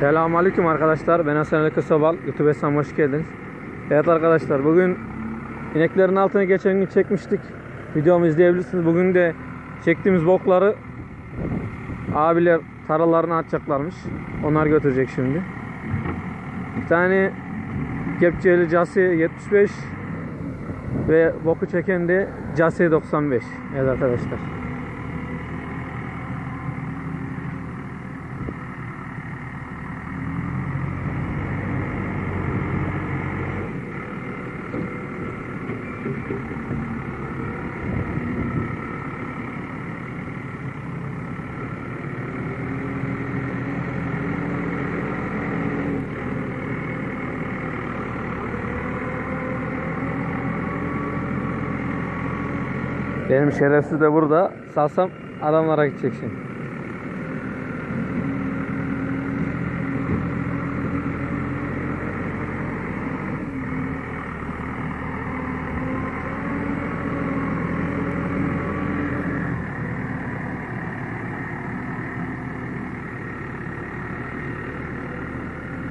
Selamünaleyküm arkadaşlar. Ben Hasan Ali Kısobal. YouTube hesabıma hoş geldiniz. Evet arkadaşlar bugün ineklerin altına geçen gün çekmiştik. Videomu izleyebilirsiniz. Bugün de çektiğimiz bokları abiler taralarına atacaklarmış. Onlar götürecek şimdi. Bir tane kepçeli Casi 75 ve boku çeken de Casi 95. Evet arkadaşlar. Benim şerefsiz de burada. Salsam adamlara gidecek şimdi.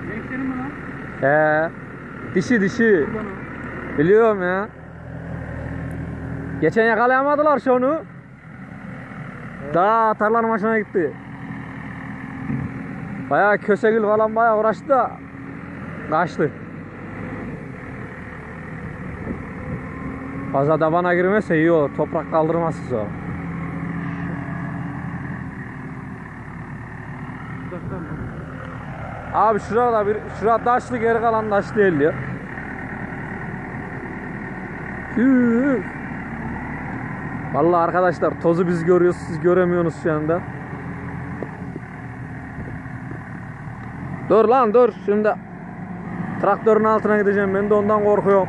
Gençlerin mi lan? He. Dişi dişi. Biliyorum ya. Geçen yakalayamadılar şu onu. Daha tarlanın başına gitti. Bayağı kösegül falan bayağı uğraştı da kaçtı. Fazla dabana girmezse iyi olur. Toprak. Uzaktan mı? Abi şurada bir şurada taşlı geri kalan taş değil. Hüüü. Vallahi arkadaşlar tozu biz görüyoruz siz göremiyorsunuz şu anda. Dur lan dur şimdi traktörün altına gideceğim ben de ondan korkuyorum.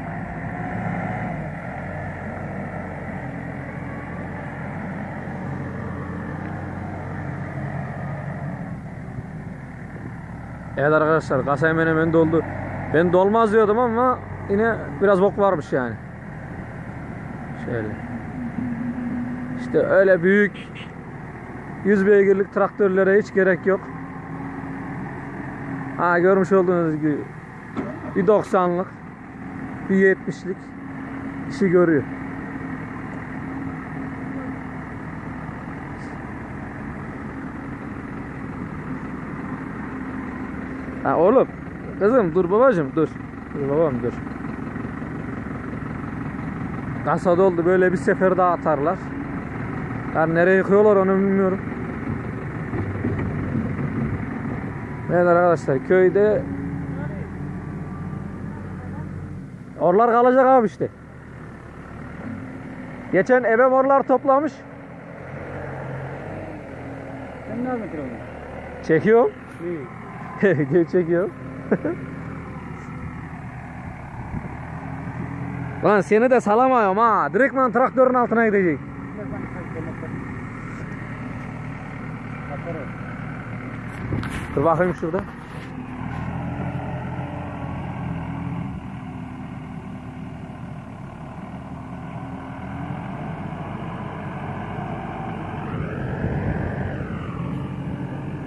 Evet arkadaşlar kasa hemen hemen doldu. Ben dolmaz diyordum ama yine biraz bok varmış yani. Şöyle. İşte öyle büyük 100 beygirlik traktörlere hiç gerek yok. Ha görmüş olduğunuz gibi bir 90'lık bir 70'lik işi görüyor. Ha oğlum kızım dur babacım dur. Dur babam dur. Kasa doldu böyle bir sefer daha atarlar. Yani nereye yıkıyorlar onu bilmiyorum. Evet arkadaşlar köyde Orlar kalacak abi işte. Geçen ebe orlar toplamış. Sen ne yapıyorsun kilomu? Çekiyor. İyi. Gel çekiyor. Lan seni de salamıyorum ha. Direktman traktörün altına gidecek. Dur bakayım şurada.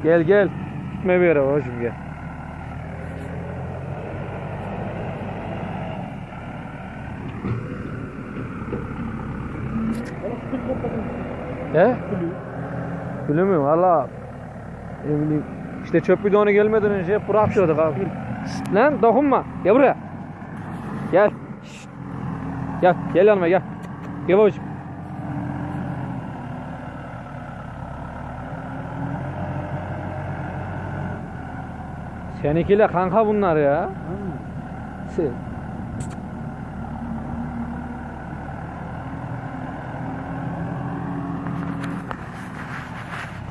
Gel gel. Gitme bir yere babacım gel. He? Biliyor muyum? Valla ne bileyim. İşte çöp bidonu gelmeden önce bırakıyorduk abi. Lan dokunma. Gel buraya. Gel. Gel. Gel yanıma gel. Gel babacığım. Seninkiyle kanka bunlar ya. Sen-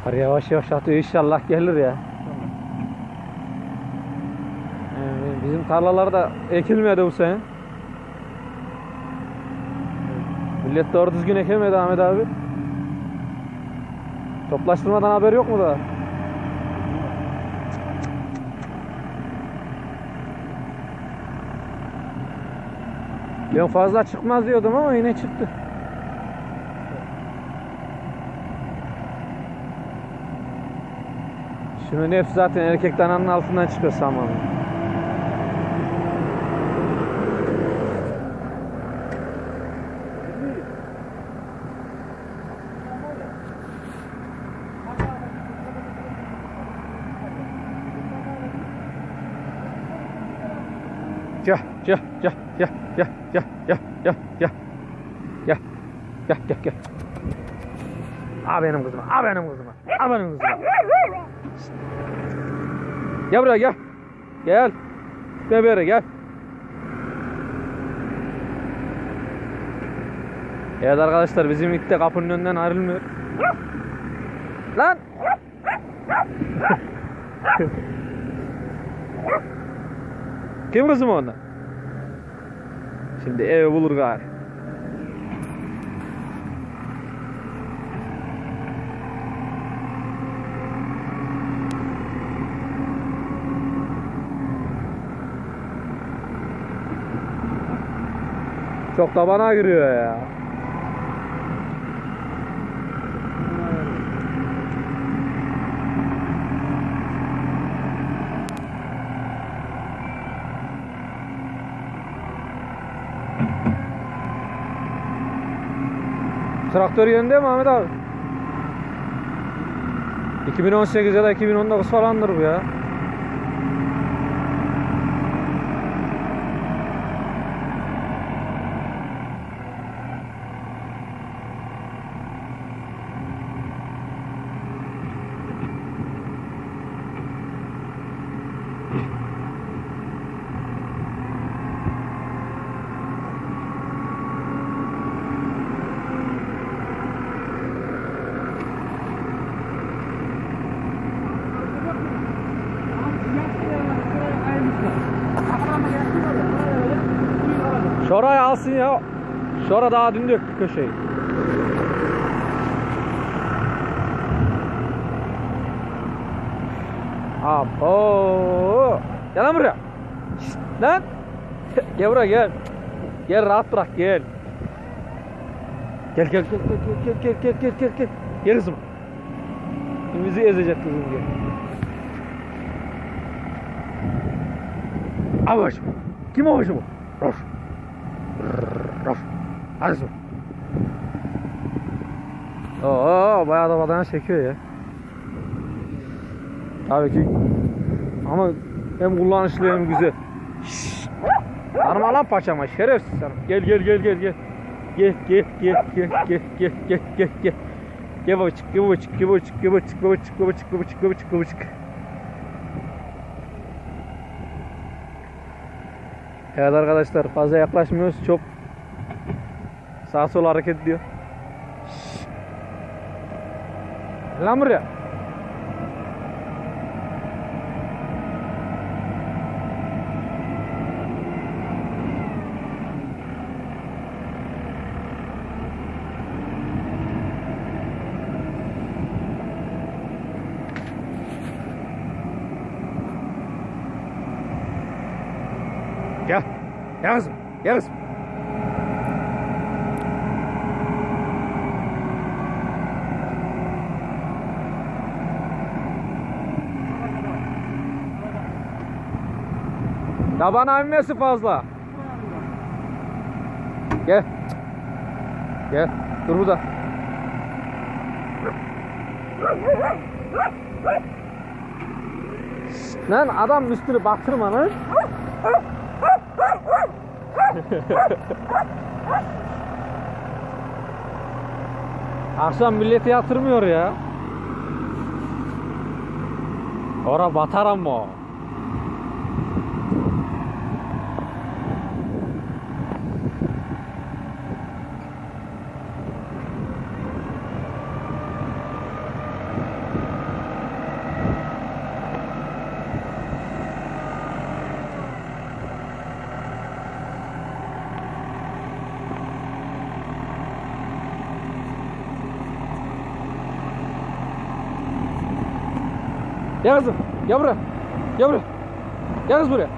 Var yavaş yavaş atıyor inşallah gelir ya. Bizim tarlalarda ekilmedi bu sene. Millet doğru düzgün ekemedi Ahmet abi. Toplaştırmadan haber yok mu da? Ben fazla çıkmaz diyordum ama yine çıktı. Şimdi hepsi zaten erkek dananın altından çıkıyor samanın. Gel, gel, gel, gel, gel, gel, gel, gel, gel. Gel, gel, gel, gel. Al benim kızıma, al benim kızıma, al benim kızıma. Gel buraya gel. Gel. Bebeğe gel. Evet arkadaşlar bizim it de kapının önünden ayrılmıyor. Lan! Kim kızım onda? Şimdi ev bulur gari. Çok da bana giriyor ya. Traktör yönde mi Ahmet abi? 2018 ya da 2019 falandır bu ya. Alsın ya. Şora daha dün döktü köşeyi. Abo. Gel lan buraya. Şşt, lan. Gel buraya gel. Gel rahat bırak gel. Gel gel gel gel gel gel gel gel gel gel. Kızım. Bizi ezecek kızım gel. Başımı. Kim o başımı? Hadi sor. Oo bayağı da badana çekiyor ya. Tabii ki. Ama hem kullanışlı hem güzel. Tanıma lan paçama şerefsiz sana. Gel gel gel gel gel. Gel gel gel gel gel gel gel gel gel. Gel babacık gel babacık gel babacık gel babacık babacık babacık babacık babacık babacık. Evet arkadaşlar fazla yaklaşmıyoruz. Çok sağa sola hareket ediyor. Lan buraya. Gel. Gel kızım. Gel kızım. Tabana inmesi fazla. Gel. Gel. Dur burada. Lan adam üstünü baktırma lan. Akşam milleti yatırmıyor ya. Ora batar ama. Gel kızım. Gel buraya. Gel buraya. Gel kız buraya.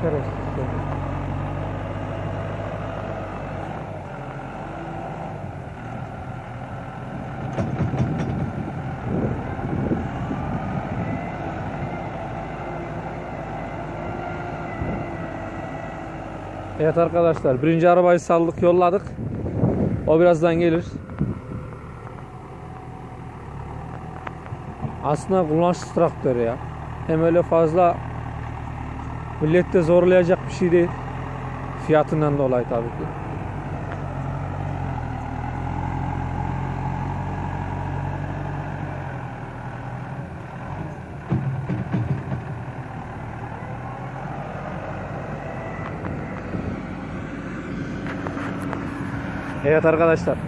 Şerefsiz. Evet arkadaşlar birinci arabayı saldık yolladık. O birazdan gelir. Aslında kullanışlı traktör ya. Hem öyle fazla millette zorlayacak bir şey değil. Fiyatından dolayı tabii ki. Evet arkadaşlar.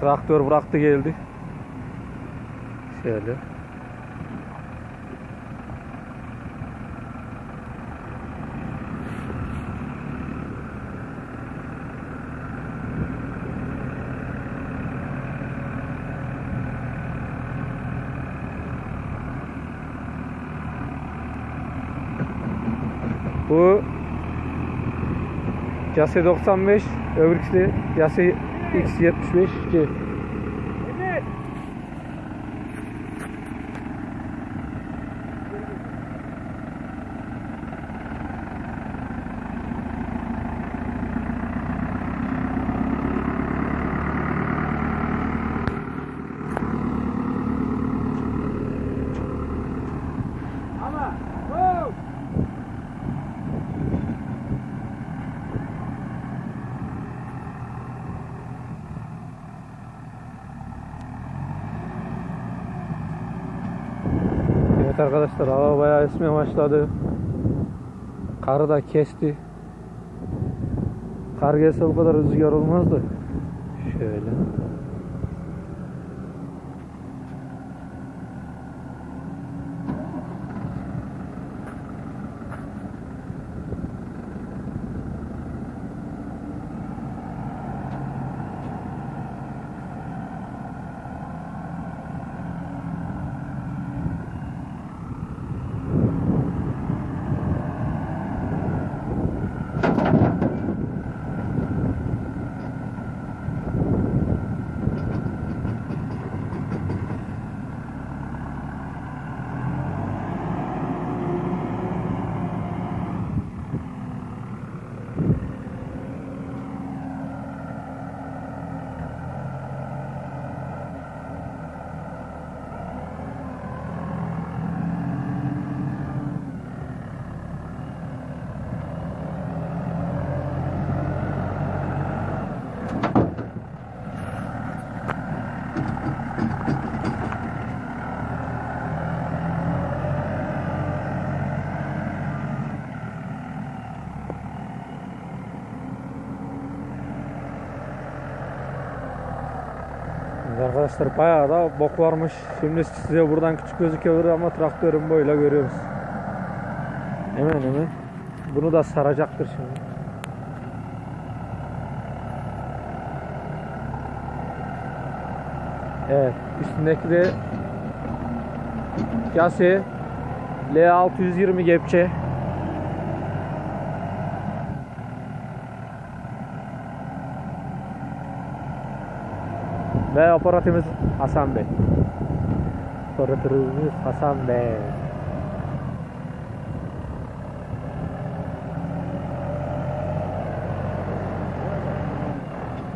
Traktör bıraktı geldi. Şöyle. Bu Case 95, öbürküsü Case X75 ki Evet. Ama. Oh! Evet arkadaşlar hava bayağı esmeye başladı. Karı da kesti. Kar gelse bu kadar rüzgar olmazdı. Şöyle. Arkadaşlar bayağı da bok varmış. Şimdi size buradan küçük gözüküyor ama traktörün boyuyla görüyoruz. Hemen hemen. Bunu da saracaktır şimdi. Evet. Üstündeki de Case L620 gepçe. Ve operatörümüz Hasan Bey. Operatörümüz Hasan Bey.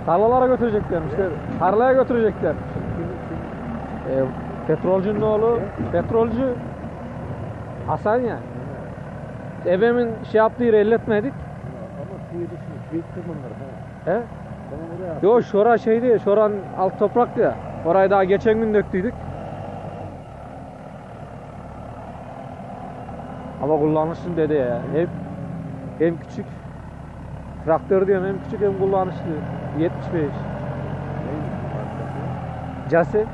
Tarlalara götürecekler işte. Tarlaya götürecekler. E, petrolcünün oğlu, petrolcü Hasan ya. Ebemin şey yaptığı yeri elletmedik. Ama suyu düşmüş. Büyük tırmanlar. He? Yo şora şey değil, şoran alt toprak ya. Orayı daha geçen gün döktüydük. Ama kullanışlı dedi ya. Hem hem küçük traktör diyorum hem küçük hem kullanışlı. 75. Case.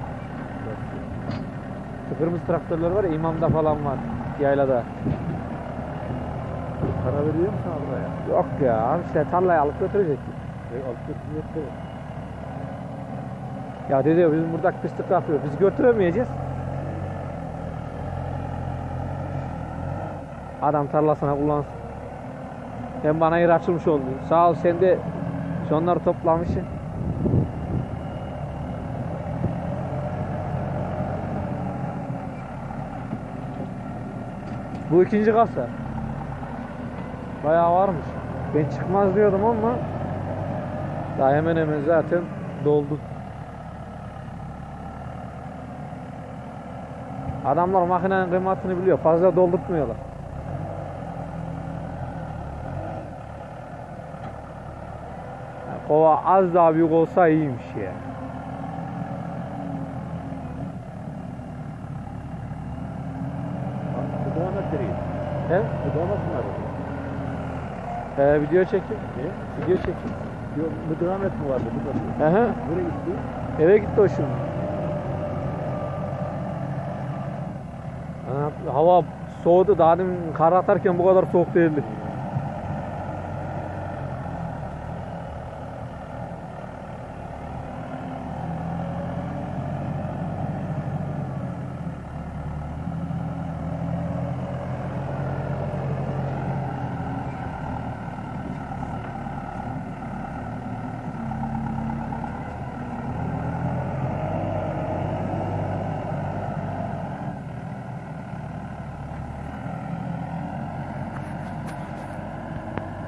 Şu kırmızı traktörler var ya imamda falan var. Yaylada. Para veriyor musun ablaya? Yok ya işte tarlaya alıp götürecek. E, alt götürüyor da. Ya dedi bizim burada kışlık yapıyor. Biz götüremeyeceğiz. Adam tarlasına kullansın. Hem bana yer açılmış oldu. Sağ ol sen de şunları toplamışsın. Bu ikinci kasa. Bayağı varmış. Ben çıkmaz diyordum ama daha hemen hemen zaten doldu. Adamlar makinenin kıymetini biliyor. Fazla doldurtmuyorlar. Yani kova az daha büyük olsa iyiymiş ya. Metreyi. He? Bu da metreyi. Ee, video çekin. Ne? Video çekin. Yok, bu devam etme vardı. Da. Aha. Buraya gitti. Eve gitti o şimdi. Hava soğudu. Daha demin kar atarken bu kadar soğuk değildi.